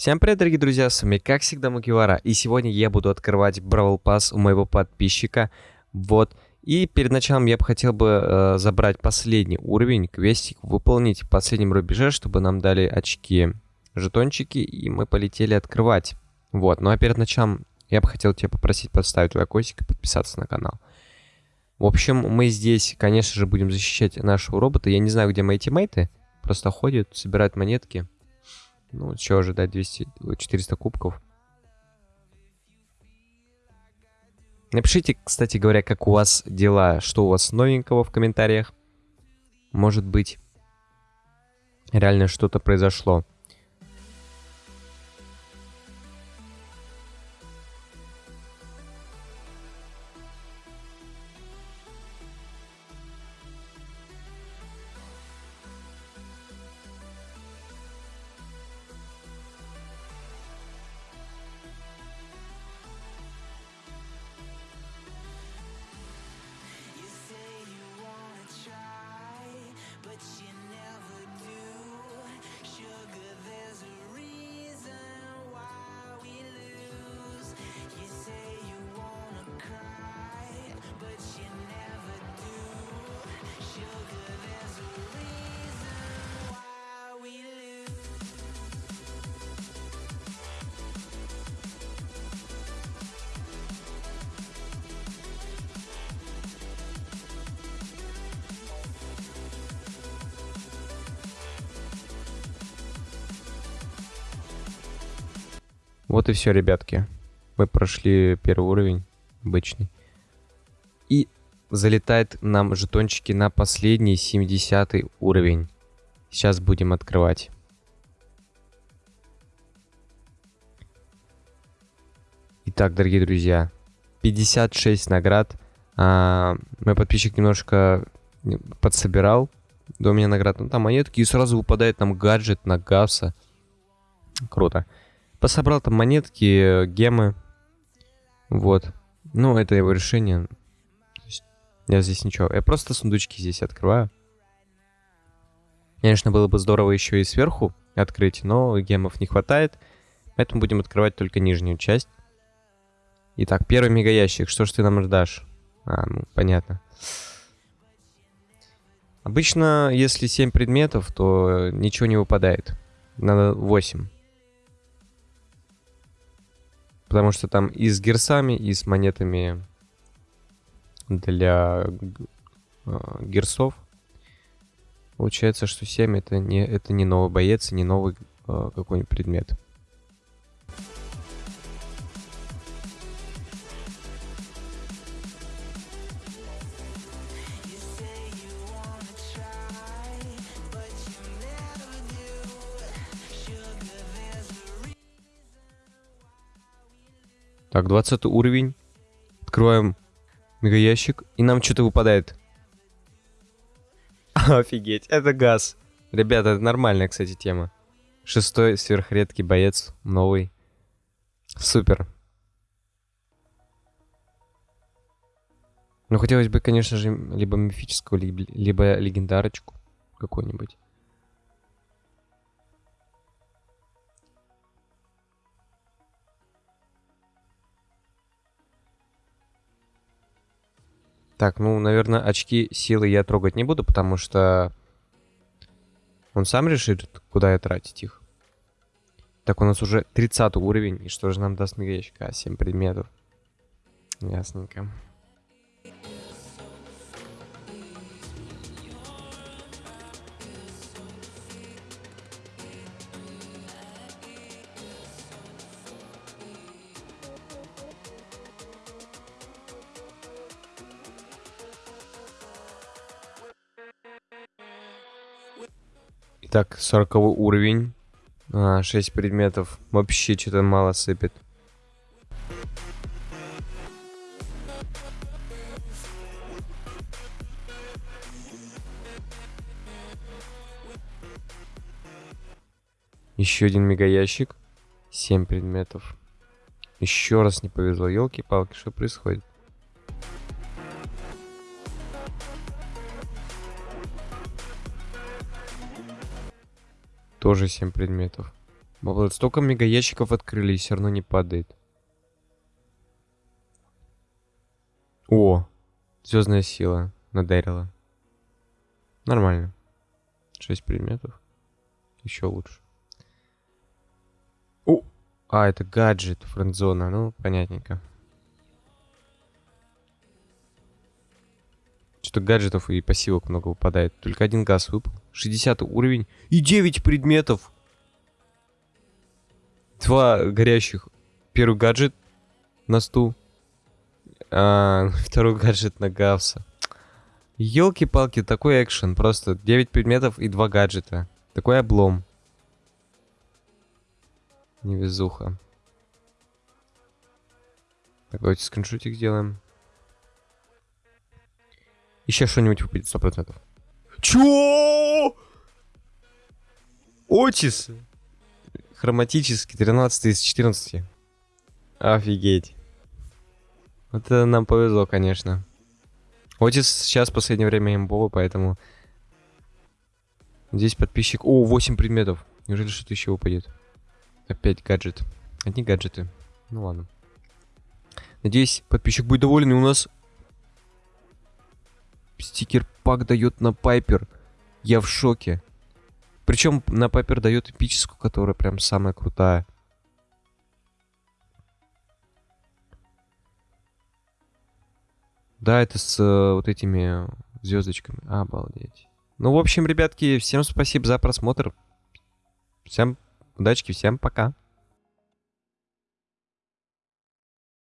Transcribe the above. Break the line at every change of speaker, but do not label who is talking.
Всем привет, дорогие друзья, с вами как всегда Мукивара, и сегодня я буду открывать Бравл Пасс у моего подписчика, вот, и перед началом я бы хотел бы э, забрать последний уровень, квестик, выполнить в последнем рубеже, чтобы нам дали очки, жетончики, и мы полетели открывать, вот, ну а перед началом я бы хотел тебя попросить поставить лайкосик и подписаться на канал. В общем, мы здесь, конечно же, будем защищать нашего робота, я не знаю, где мои тиммейты, просто ходят, собирают монетки, ну, что ожидать, 200, 400 кубков. Напишите, кстати говоря, как у вас дела, что у вас новенького в комментариях. Может быть, реально что-то произошло. that Вот и все, ребятки. Мы прошли первый уровень, обычный. И залетает нам жетончики на последний 70 уровень. Сейчас будем открывать. Итак, дорогие друзья, 56 наград. А, мой подписчик немножко подсобирал до меня наград. Ну, там монетки, и сразу выпадает нам гаджет на Гавса. Круто. Пособрал там монетки, гемы. Вот. Ну, это его решение. я здесь ничего. Я просто сундучки здесь открываю. Конечно, было бы здорово еще и сверху открыть, но гемов не хватает. Поэтому будем открывать только нижнюю часть. Итак, первый мегаящик. Что ж ты нам ждашь? А, ну, понятно. Обычно, если 7 предметов, то ничего не выпадает. Надо 8. Потому что там и с герсами, и с монетами для э, герсов. Получается, что 7 это не, это не новый боец, не новый э, какой-нибудь предмет. Так, 20 уровень. Открываем мегаящик. И нам что-то выпадает. Офигеть, это газ. Ребята, это нормальная, кстати, тема. Шестой сверхредкий боец, новый. Супер. Ну, хотелось бы, конечно же, либо мифическую, либо, легендарочку какую-нибудь. Так, ну, наверное, очки силы я трогать не буду, потому что он сам решит, куда я тратить их. Так, у нас уже 30 уровень. И что же нам даст мегаячка? А, 7 предметов. Ясненько. Так, 40 уровень. А, 6 предметов. Вообще что-то мало сыпет. Еще один мегаящик. 7 предметов. Еще раз не повезло. Елки-палки, что происходит? Тоже 7 предметов. Обалдеть, столько мега ящиков открыли и все равно не падает. О, звездная сила надарила. Нормально. 6 предметов. Еще лучше. О! А, это гаджет, френдзона. Ну, понятненько. Что гаджетов и пассивок много выпадает. Только один газ выпал. 60 уровень. И 9 предметов. Два горящих. Первый гаджет на стул. А, второй гаджет на Гавса. Елки-палки, такой экшен. Просто 9 предметов и 2 гаджета. Такой облом. Невезуха. Так, давайте скриншотик сделаем. Еще что-нибудь выпадет, 100%. Чё? Отис! Хроматический, 13 из 14. Офигеть. Это нам повезло, конечно. Отис сейчас в последнее время имбовый, поэтому... Здесь подписчик... О, 8 предметов. Неужели что-то еще выпадет? Опять гаджет. Одни гаджеты. Ну ладно. Надеюсь, подписчик будет доволен, и у нас... Стикер пак дает на Пайпер. Я в шоке. Причем на Пайпер дает эпическую, которая прям самая крутая. Да, это с э, вот этими звездочками. Обалдеть. Ну, в общем, ребятки, всем спасибо за просмотр. Всем удачки, всем пока.